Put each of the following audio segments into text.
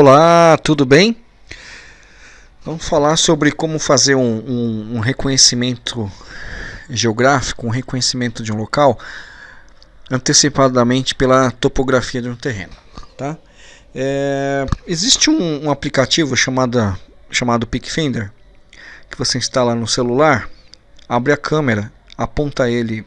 Olá, tudo bem? Vamos falar sobre como fazer um, um, um, reconhecimento geográfico, um reconhecimento de um local antecipadamente pela topografia de um terreno. Tá? É, existe um, um, aplicativo chamado, chamado PicFinder que você instala no celular, abre a câmera, aponta ele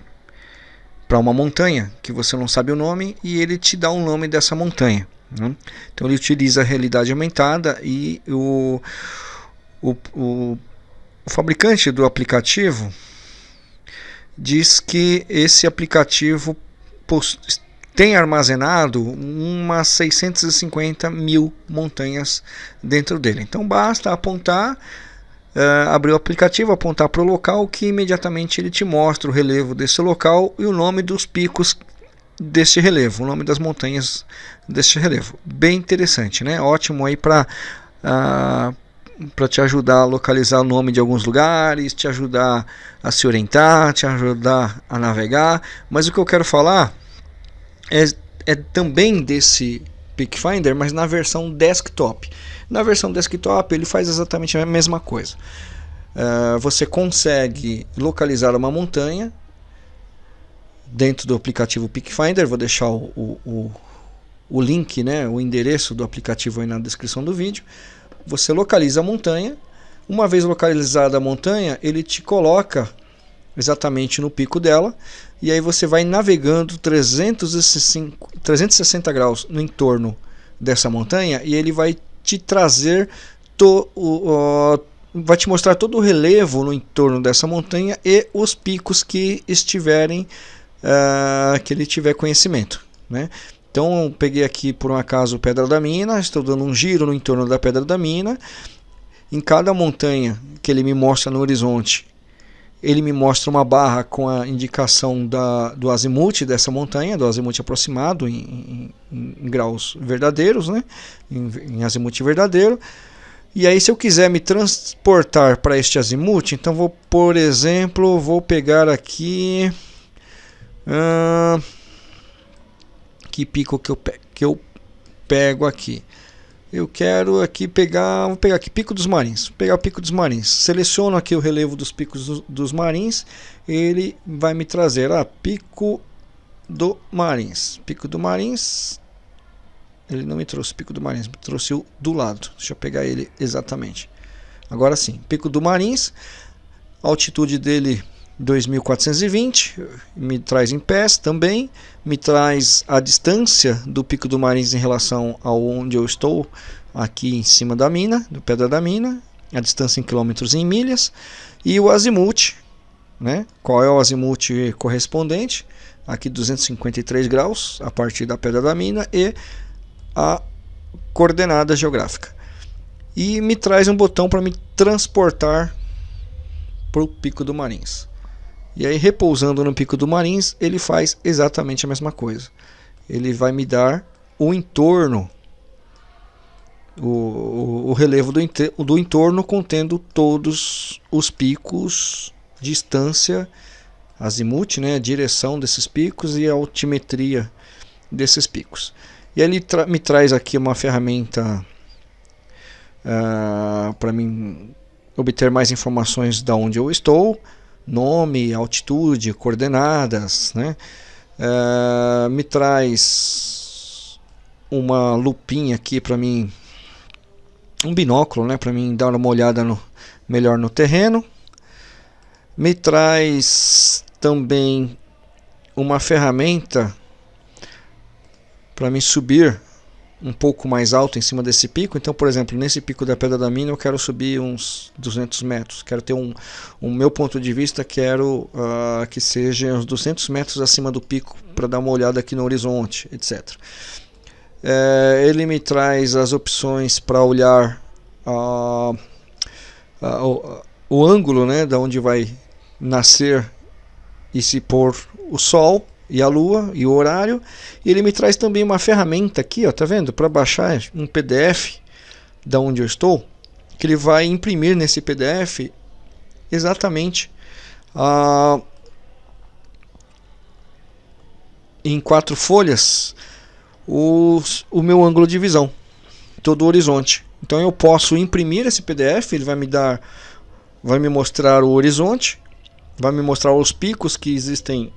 para uma montanha que você não sabe o nome e ele te dá o nome dessa montanha. Né? Então ele utiliza a realidade aumentada e o, o, o, o fabricante do aplicativo diz que esse aplicativo tem armazenado umas 650 mil montanhas dentro dele. Então basta apontar, uh, abrir o aplicativo, apontar para o local que imediatamente ele te mostra o relevo desse local e o nome dos picos deste relevo, o nome das montanhas deste relevo. Bem interessante, né? Ótimo aí para uh, ah, para te ajudar a localizar o nome de alguns lugares, te ajudar a se orientar, te ajudar a navegar. Mas o que eu quero falar é, é também desse Pickfinder, mas na versão desktop. Na versão desktop ele faz exatamente a mesma coisa. Uh, você consegue localizar uma montanha dentro do aplicativo Pickfinder. Vou deixar o, o, o, link, né, o endereço do aplicativo aí na descrição do vídeo. Você localiza a montanha. Uma vez localizada a montanha, ele te coloca exatamente no pico dela. E aí você vai navegando 365, 360 graus no entorno dessa montanha e ele vai te trazer to, o, vai te mostrar todo o relevo no entorno dessa montanha e os picos que estiverem uh, que ele tiver conhecimento. Né? Então eu peguei aqui por um acaso Pedra da Mina, estou dando um giro no entorno da Pedra da Mina. Em cada montanha que ele me mostra no horizonte, ele me mostra uma barra com a indicação da, do azimuth dessa montanha, do azimuth aproximado em, em, em graus verdadeiros, né? em, em azimuth verdadeiro. E aí se eu quiser me transportar para este azimuth, então vou, por exemplo, vou pegar aqui que pico que eu, que eu pego aqui? Eu quero aqui pegar, vou pegar aqui Pico dos Marins, vou pegar o Pico dos Marins. Seleciono aqui o relevo dos picos do, dos Marins, ele vai me trazer a ah, Pico do Marins. Pico do Marins. Ele não me trouxe Pico do Marins, me trouxe o do lado. Deixa eu pegar ele exatamente. Agora sim, Pico do Marins. Altitude dele 2420, me traz em pés também, me traz a distância do Pico do Marins em relação ao onde eu estou, aqui em cima da mina, do Pedra da Mina, a distância em quilômetros e em milhas, e o azimuth, né? qual é o azimuth correspondente, aqui 253 graus, a partir da Pedra da Mina, e a coordenada geográfica. E me traz um botão para me transportar para o Pico do Marins. E aí, repousando no pico do Marins, ele faz exatamente a mesma coisa. Ele vai me dar o entorno, o, o, o relevo do, do entorno contendo todos os picos, distância, azimuth, né, a direção desses picos e a altimetria desses picos. E ele tra me traz aqui uma ferramenta uh, para mim obter mais informações de onde eu estou, nome, altitude, coordenadas, né? Uh, me traz uma lupinha aqui para mim, um binóculo, né, para mim dar uma olhada no, melhor no terreno. Me traz também uma ferramenta para me subir um pouco mais alto em cima desse pico. Então, por exemplo, nesse pico da Pedra da Mina eu quero subir uns 200 metros. Quero ter um, meu ponto de vista, quero uh, que seja uns 200 metros acima do pico para dar uma olhada aqui no horizonte, etc. É, ele me traz as opções para olhar uh, uh, o, o ângulo né, da onde vai nascer e se pôr o sol e a lua e o horário. E ele me traz também uma ferramenta aqui, ó, tá vendo? Para baixar um PDF da onde eu estou, que ele vai imprimir nesse PDF exatamente a em quatro folhas os, o meu ângulo de visão. todo o horizonte. Então eu posso imprimir esse PDF, ele vai me dar, vai me mostrar o horizonte, vai me mostrar os picos que existem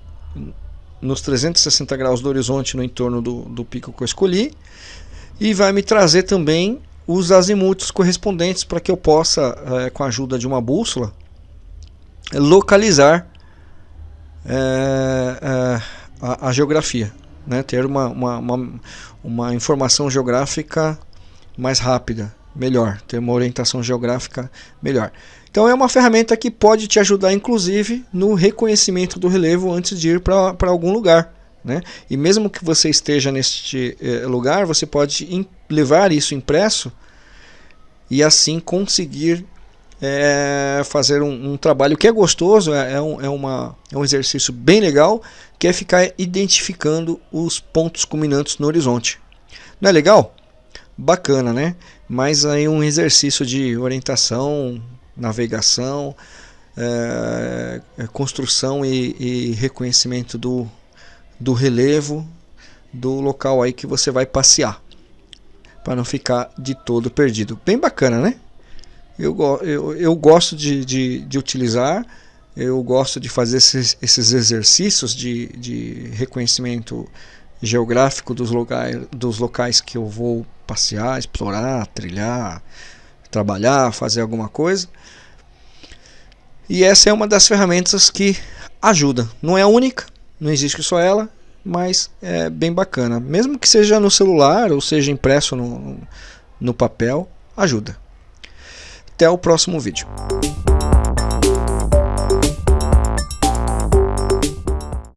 nos 360 graus do horizonte no entorno do, do pico que eu escolhi e vai me trazer também os azimutos correspondentes para que eu possa, é, com a ajuda de uma bússola, localizar é, a, a, geografia, né? ter uma, uma, uma, uma, informação geográfica mais rápida, melhor, ter uma orientação geográfica melhor. Então é uma ferramenta que pode te ajudar inclusive no reconhecimento do relevo antes de ir para algum lugar. Né? E mesmo que você esteja neste eh, lugar, você pode levar isso impresso e assim conseguir é, fazer um, um, trabalho que é gostoso, é, é, um, é, uma, é um exercício bem legal, que é ficar identificando os pontos culminantes no horizonte. Não é legal? Bacana, né? Mas aí um exercício de orientação, navegação, é, construção e, e reconhecimento do, do relevo do local aí que você vai passear para não ficar de todo perdido. Bem bacana, né? Eu, eu, eu gosto de, de, de utilizar, eu gosto de fazer esses, esses exercícios de, de reconhecimento geográfico dos locais, dos locais que eu vou passear, explorar, trilhar, trabalhar, fazer alguma coisa. E essa é uma das ferramentas que ajuda. Não é a única, não existe só ela, mas é bem bacana. Mesmo que seja no celular ou seja impresso no, no papel, ajuda. Até o próximo vídeo.